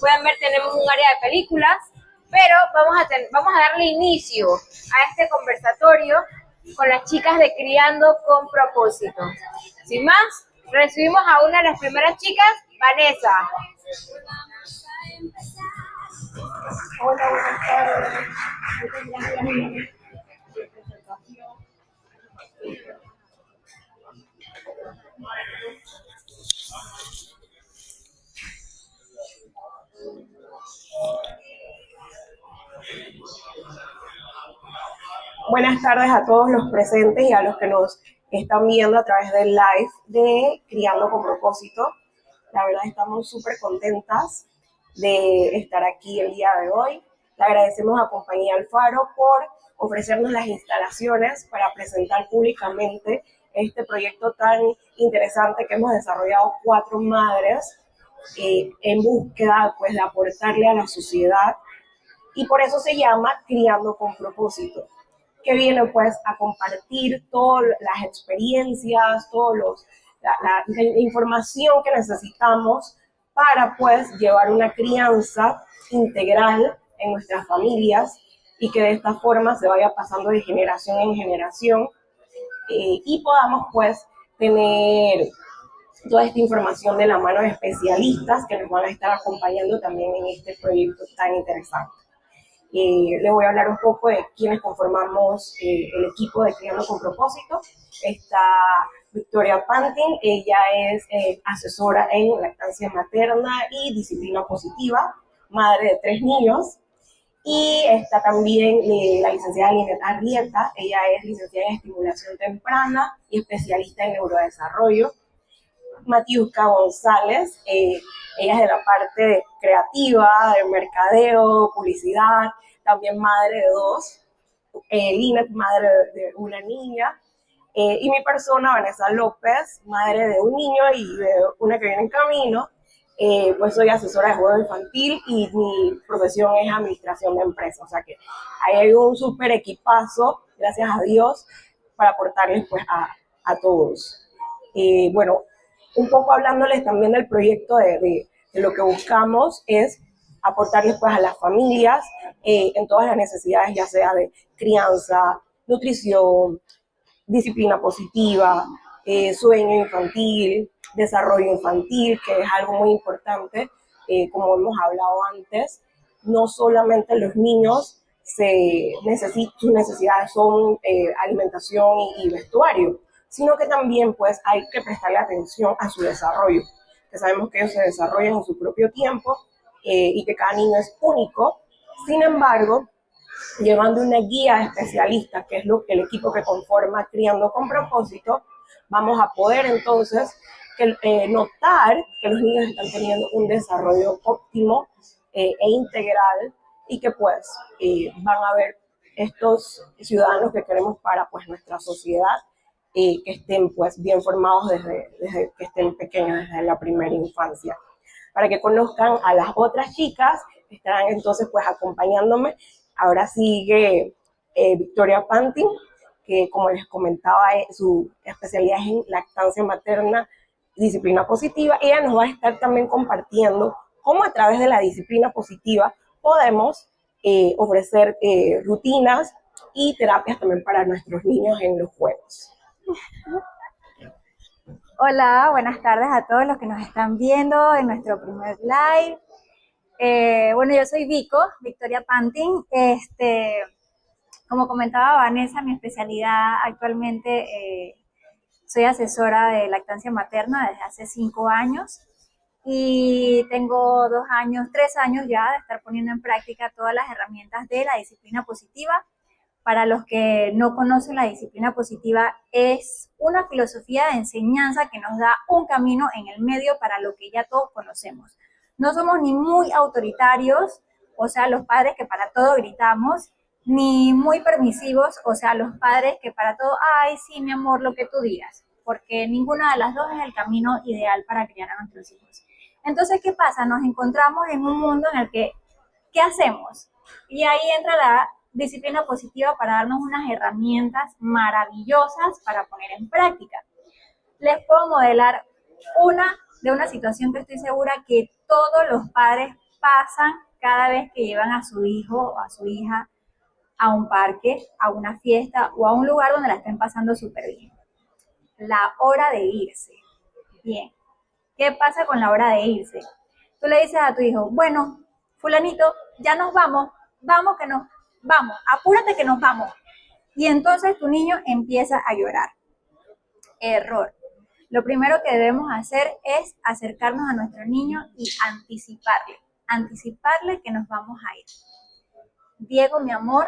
pueden ver, tenemos un área de películas, pero vamos a, vamos a darle inicio a este conversatorio con las chicas de Criando con Propósito. Sin más, recibimos a una de las primeras chicas, Vanessa. Hola, buenas tardes. Buenas tardes a todos los presentes y a los que nos están viendo a través del live de Criando con Propósito. La verdad estamos súper contentas de estar aquí el día de hoy. Le agradecemos a Compañía Alfaro por ofrecernos las instalaciones para presentar públicamente este proyecto tan interesante que hemos desarrollado cuatro madres eh, en búsqueda pues, de aportarle a la sociedad y por eso se llama Criando con Propósito que viene pues a compartir todas las experiencias, todos los, la, información que necesitamos para pues llevar una crianza integral en nuestras familias y que de esta forma se vaya pasando de generación en generación eh, y podamos pues tener toda esta información de la mano de especialistas que nos van a estar acompañando también en este proyecto tan interesante. Eh, le voy a hablar un poco de quiénes conformamos eh, el equipo de Criando con Propósito. Está Victoria Pantin, ella es eh, asesora en lactancia materna y disciplina positiva, madre de tres niños. Y está también la licenciada Linet Arrieta, ella es licenciada en estimulación temprana y especialista en neurodesarrollo. Matiuska González, ella es de la parte creativa, de mercadeo, publicidad, también madre de dos, eh, Lina, madre de una niña, eh, y mi persona, Vanessa López, madre de un niño y de una que viene en camino, eh, pues soy asesora de juego infantil y mi profesión es administración de empresas, o sea que ahí hay un súper equipazo, gracias a Dios, para aportarles pues a, a todos. bueno, un poco hablándoles también del proyecto de, lo que buscamos es aportarles pues a las familias eh, en todas las necesidades, ya sea de crianza, nutrición, disciplina positiva, eh, sueño infantil, desarrollo infantil, que es algo muy importante, eh, como hemos hablado antes, no solamente los niños se sus necesidades son alimentación y, vestuario, sino que también pues hay que prestarle atención a su desarrollo, que sabemos que ellos se desarrollan en su propio tiempo eh, y que cada niño es único. Sin embargo, llevando una guía especialista, que es lo, el equipo que conforma Criando con Propósito, vamos a poder entonces eh, notar que los niños están teniendo un desarrollo óptimo eh, e integral y que pues van a ver estos ciudadanos que queremos para pues nuestra sociedad que estén pues bien formados desde, desde que estén pequeños, desde la primera infancia para que conozcan a las otras chicas estarán entonces pues acompañándome. Ahora sigue eh, Victoria Pantin, que como les comentaba, eh, su especialidad es en lactancia materna, disciplina positiva. Ella nos va a estar también compartiendo cómo a través de la disciplina positiva podemos eh, ofrecer rutinas y terapias también para nuestros niños en los juegos. Hola, buenas tardes a todos los que nos están viendo en nuestro primer live. Eh, bueno, yo soy Vico, Victoria Pantin. Este, como comentaba Vanessa, mi especialidad actualmente eh, soy asesora de lactancia materna desde hace cinco años y tengo dos años, tres años ya de estar poniendo en práctica todas las herramientas de la disciplina positiva para los que no conocen la disciplina positiva, es una filosofía de enseñanza que nos da un camino en el medio para lo que ya todos conocemos. No somos ni muy autoritarios, o sea, los padres que para todo gritamos, ni muy permisivos, o sea, los padres que para todo, ay, sí, mi amor, lo que tú digas, porque ninguna de las dos es el camino ideal para criar a nuestros hijos. Entonces, ¿qué pasa? Nos encontramos en un mundo en el que, ¿qué hacemos? Y ahí entra la disciplina positiva para darnos unas herramientas maravillosas para poner en práctica. Les puedo modelar una de una situación que estoy segura que todos los padres pasan cada vez que llevan a su hijo o a su hija a un parque, a una fiesta o a un lugar donde la estén pasando súper bien. La hora de irse. Bien. ¿Qué pasa con la hora de irse? Tú le dices a tu hijo, bueno, fulanito, ya nos vamos, vamos que nos, vamos, apúrate que nos vamos. Y entonces tu niño empieza a llorar. Error. Lo primero que debemos hacer es acercarnos a nuestro niño y anticiparle, anticiparle que nos vamos a ir. Diego, mi amor,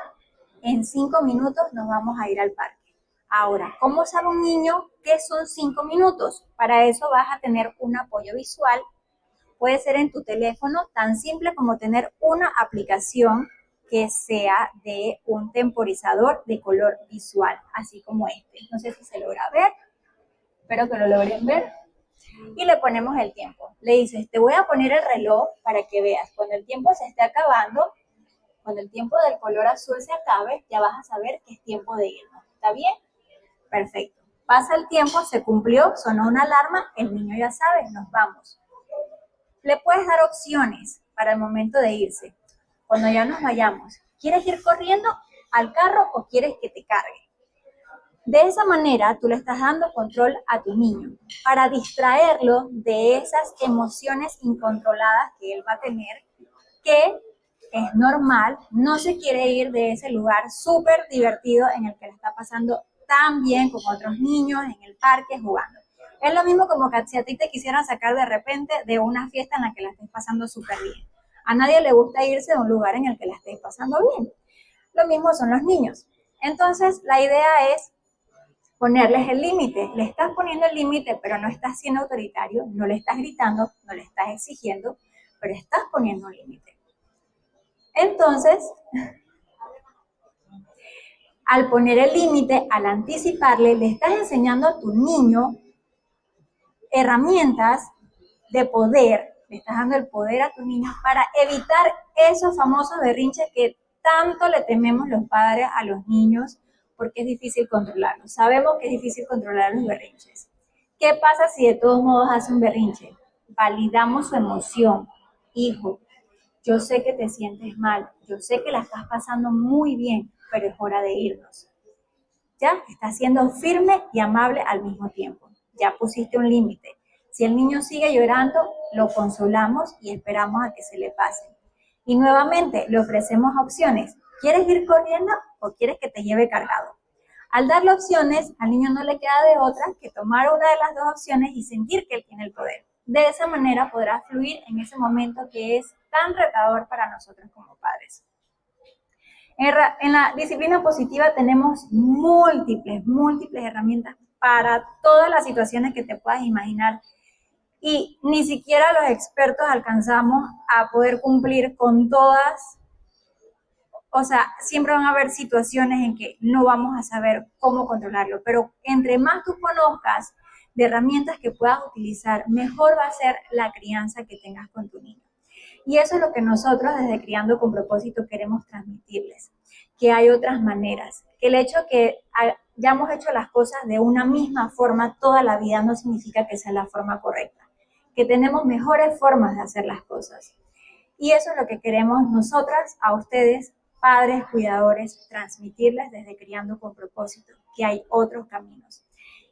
en cinco minutos nos vamos a ir al parque. Ahora, ¿cómo sabe un niño qué son cinco minutos? Para eso vas a tener un apoyo visual. Puede ser en tu teléfono, tan simple como tener una aplicación que sea de un temporizador de color visual, así como este. No sé si se logra ver, espero que lo logren ver. Y le ponemos el tiempo. Le dices, te voy a poner el reloj para que veas. Cuando el tiempo se esté acabando, cuando el tiempo del color azul se acabe, ya vas a saber que es tiempo de irnos. ¿Está bien? Perfecto. Pasa el tiempo, se cumplió, sonó una alarma, el niño ya sabe, nos vamos. Le puedes dar opciones para el momento de irse. Cuando ya nos vayamos, ¿quieres ir corriendo al carro o quieres que te cargue? De esa manera, tú le estás dando control a tu niño para distraerlo de esas emociones incontroladas que él va a tener, que es normal, no se quiere ir de ese lugar súper divertido en el que le está pasando tan bien con otros niños en el parque jugando. Es lo mismo como que si a ti te quisieran sacar de repente de una fiesta en la que la estés pasando súper bien. A nadie le gusta irse de un lugar en el que la estés pasando bien. Lo mismo son los niños. Entonces, la idea es ponerles el límite. Le estás poniendo el límite, pero no estás siendo autoritario, no le estás gritando, no le estás exigiendo, pero estás poniendo un límite. Entonces, al poner el límite, al anticiparle, le estás enseñando a tu niño herramientas de poder, le estás dando el poder a tu niño para evitar esos famosos berrinches que tanto le tememos los padres a los niños porque es difícil controlarlos. Sabemos que es difícil controlar los berrinches. ¿Qué pasa si de todos modos hace un berrinche? Validamos su emoción. Hijo, yo sé que te sientes mal, yo sé que la estás pasando muy bien, pero es hora de irnos. Ya, estás siendo firme y amable al mismo tiempo. Ya pusiste un límite. Si el niño sigue llorando, lo consolamos y esperamos a que se le pase. Y nuevamente le ofrecemos opciones. ¿Quieres ir corriendo o quieres que te lleve cargado? Al darle opciones, al niño no le queda de otra que tomar una de las dos opciones y sentir que él tiene el poder. De esa manera podrá fluir en ese momento que es tan retador para nosotros como padres. En, la disciplina positiva tenemos múltiples, múltiples herramientas para todas las situaciones que te puedas imaginar y ni siquiera los expertos alcanzamos a poder cumplir con todas. O sea, siempre van a haber situaciones en que no vamos a saber cómo controlarlo, pero entre más tú conozcas de herramientas que puedas utilizar, mejor va a ser la crianza que tengas con tu niño. Y eso es lo que nosotros desde Criando con propósito queremos transmitirles, que hay otras maneras, que el hecho que hayamos hecho las cosas de una misma forma toda la vida no significa que sea la forma correcta, que tenemos mejores formas de hacer las cosas. Y eso es lo que queremos nosotras a ustedes, padres, cuidadores, transmitirles desde Criando con propósito, que hay otros caminos.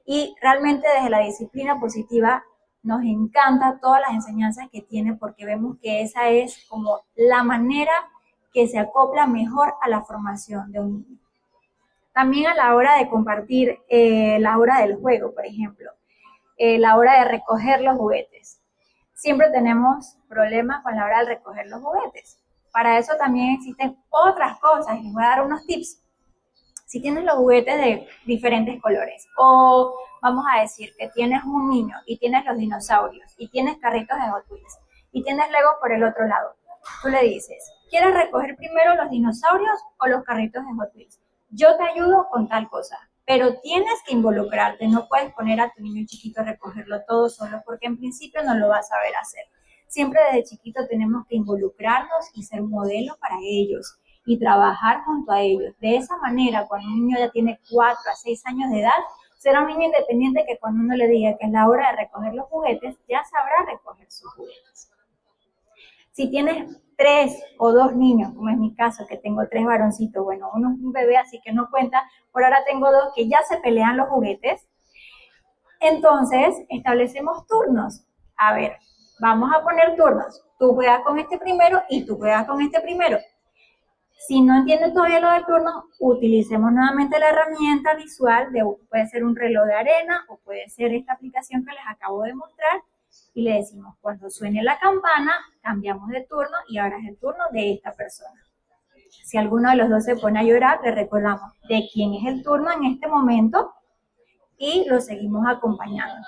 Y realmente desde la disciplina positiva nos encanta todas las enseñanzas que tiene porque vemos que esa es como la manera que se acopla mejor a la formación de un niño. También a la hora de compartir eh, la hora del juego, por ejemplo, eh, la hora de recoger los juguetes. Siempre tenemos problemas con la hora de recoger los juguetes. Para eso también existen otras cosas. Les voy a dar unos tips. Si tienes los juguetes de diferentes colores o vamos a decir que tienes un niño y tienes los dinosaurios y tienes carritos de Hot Wheels y tienes Lego por el otro lado. Tú le dices, ¿quieres recoger primero los dinosaurios o los carritos de Hot Wheels? Yo te ayudo con tal cosa, pero tienes que involucrarte, no puedes poner a tu niño chiquito a recogerlo todo solo porque en principio no lo vas a saber hacer. Siempre desde chiquito tenemos que involucrarnos y ser modelo para ellos y trabajar junto a ellos. De esa manera, cuando un niño ya tiene 4 a 6 años de edad, Será un niño independiente que cuando uno le diga que es la hora de recoger los juguetes, ya sabrá recoger sus juguetes. Si tienes tres o dos niños, como es mi caso, que tengo tres varoncitos, bueno, uno es un bebé, así que no cuenta, por ahora tengo dos que ya se pelean los juguetes, entonces establecemos turnos. A ver, vamos a poner turnos. Tú juegas con este primero y tú juegas con este primero. Si no entienden todavía lo del turno, utilicemos nuevamente la herramienta visual de puede ser un reloj de arena o puede ser esta aplicación que les acabo de mostrar y le decimos cuando suene la campana, cambiamos de turno y ahora es el turno de esta persona. Si alguno de los dos se pone a llorar, le recordamos de quién es el turno en este momento y lo seguimos acompañando.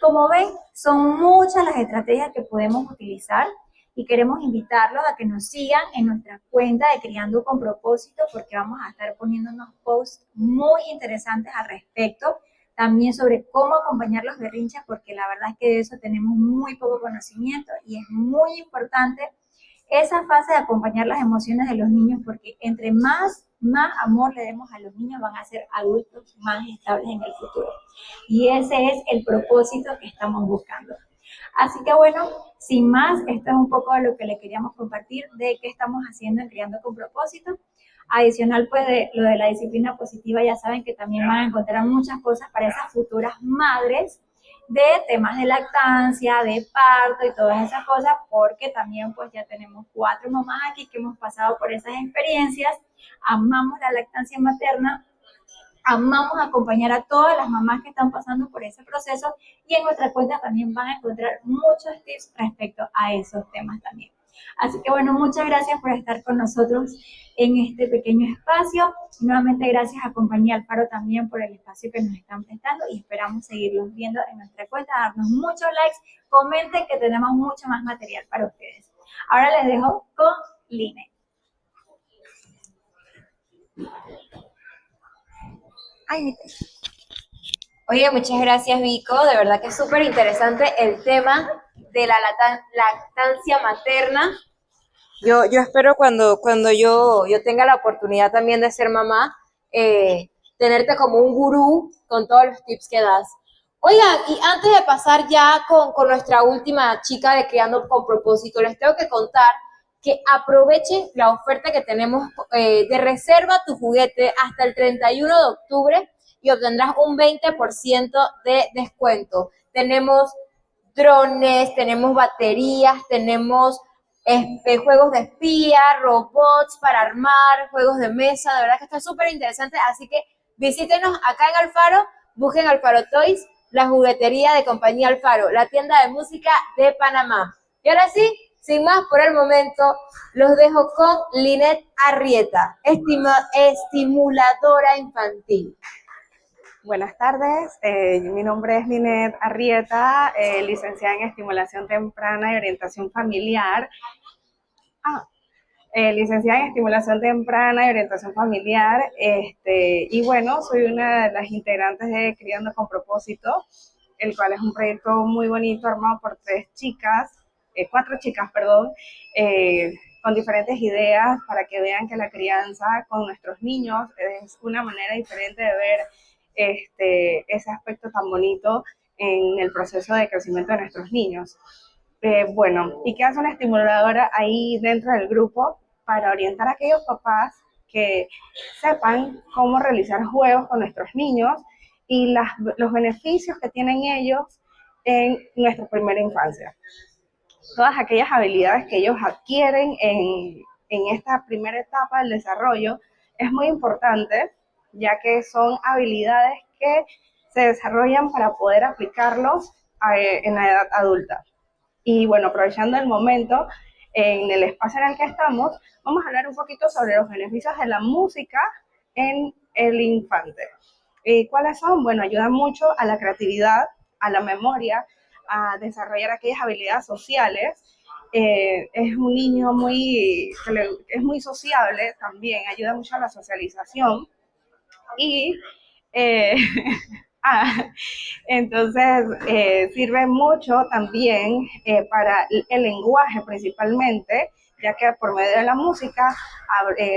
Como ven, son muchas las estrategias que podemos utilizar y queremos invitarlos a que nos sigan en nuestra cuenta de Criando con Propósito porque vamos a estar poniendo unos posts muy interesantes al respecto, también sobre cómo acompañar los berrinches porque la verdad es que de eso tenemos muy poco conocimiento y es muy importante esa fase de acompañar las emociones de los niños porque entre más más amor le demos a los niños, van a ser adultos más estables en el futuro. Y ese es el propósito que estamos buscando. Así que bueno, sin más, esto es un poco de lo que le queríamos compartir de qué estamos haciendo en Criando con Propósito. Adicional, pues, de lo de la disciplina positiva, ya saben que también van a encontrar muchas cosas para esas futuras madres de temas de lactancia, de parto y todas esas cosas, porque también pues ya tenemos cuatro mamás aquí que hemos pasado por esas experiencias, amamos la lactancia materna, amamos acompañar a todas las mamás que están pasando por ese proceso y en nuestra cuenta también van a encontrar muchos tips respecto a esos temas también. Así que bueno, muchas gracias por estar con nosotros en este pequeño espacio. nuevamente gracias a Compañía Alfaro también por el espacio que nos están prestando y esperamos seguirlos viendo en nuestra cuenta, darnos muchos likes, comenten que tenemos mucho más material para ustedes. Ahora les dejo con Line. Ay, Oye, muchas gracias Vico, de verdad que es súper interesante el tema de la lactancia materna. Yo, yo espero cuando, cuando yo, yo tenga la oportunidad también de ser mamá, eh, tenerte como un gurú con todos los tips que das. Oigan, y antes de pasar ya con, con nuestra última chica de Criando con Propósito, les tengo que contar que aprovechen la oferta que tenemos eh, de reserva tu juguete hasta el 31 de octubre y obtendrás un 20% de descuento. Tenemos drones, tenemos baterías, tenemos este, juegos de espía, robots para armar, juegos de mesa, de verdad que está súper interesante, así que visítenos acá en Alfaro, busquen Alfaro Toys, la juguetería de compañía Alfaro, la tienda de música de Panamá. Y ahora sí, sin más por el momento, los dejo con Linet Arrieta, estimuladora infantil. Buenas tardes, eh, mi nombre es Linet Arrieta, eh, licenciada en estimulación temprana y orientación familiar. Ah, eh, licenciada en estimulación temprana y orientación familiar. Este, y bueno, soy una de las integrantes de Criando con Propósito, el cual es un proyecto muy bonito armado por tres chicas cuatro chicas, perdón, con diferentes ideas para que vean que la crianza con nuestros niños es una manera diferente de ver este, ese aspecto tan bonito en el proceso de crecimiento de nuestros niños. Eh, bueno, ¿y qué hace una estimuladora ahí dentro del grupo para orientar a aquellos papás que sepan cómo realizar juegos con nuestros niños y las, los beneficios que tienen ellos en nuestra primera infancia? todas aquellas habilidades que ellos adquieren en, esta primera etapa del desarrollo es muy importante, ya que son habilidades que se desarrollan para poder aplicarlos eh, en la edad adulta. Y bueno, aprovechando el momento, en el espacio en el que estamos, vamos a hablar un poquito sobre los beneficios de la música en el infante. ¿Y ¿Cuáles son? Bueno, ayuda mucho a la creatividad, a la memoria, a desarrollar aquellas habilidades sociales. Eh, es un niño muy, es muy sociable también, ayuda mucho a la socialización. Y eh, ah, entonces eh, sirve mucho también para el lenguaje principalmente, ya que por medio de la música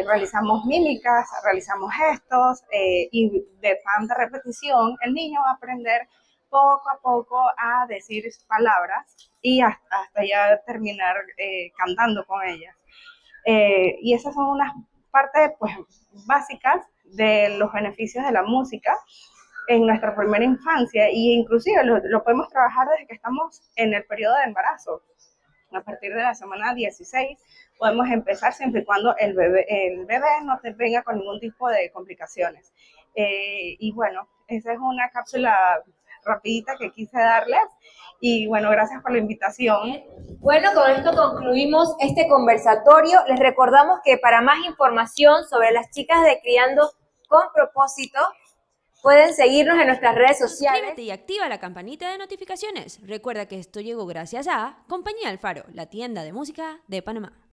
realizamos mímicas, realizamos gestos y de tanta repetición el niño va a aprender poco a poco a decir palabras y hasta, hasta ya terminar eh, cantando con ellas. Eh, y esas son unas partes pues, básicas de los beneficios de la música en nuestra primera infancia e inclusive lo, podemos trabajar desde que estamos en el periodo de embarazo. A partir de la semana 16 podemos empezar siempre y cuando el bebé, el bebé no te venga con ningún tipo de complicaciones. Eh, y bueno, esa es una cápsula rapidita que quise darles. Y bueno, gracias por la invitación. Bueno, con esto concluimos este conversatorio. Les recordamos que para más información sobre las chicas de Criando con propósito, pueden seguirnos en nuestras redes sociales. Suscríbete y activa la campanita de notificaciones. Recuerda que esto llegó gracias a Compañía Alfaro, la tienda de música de Panamá.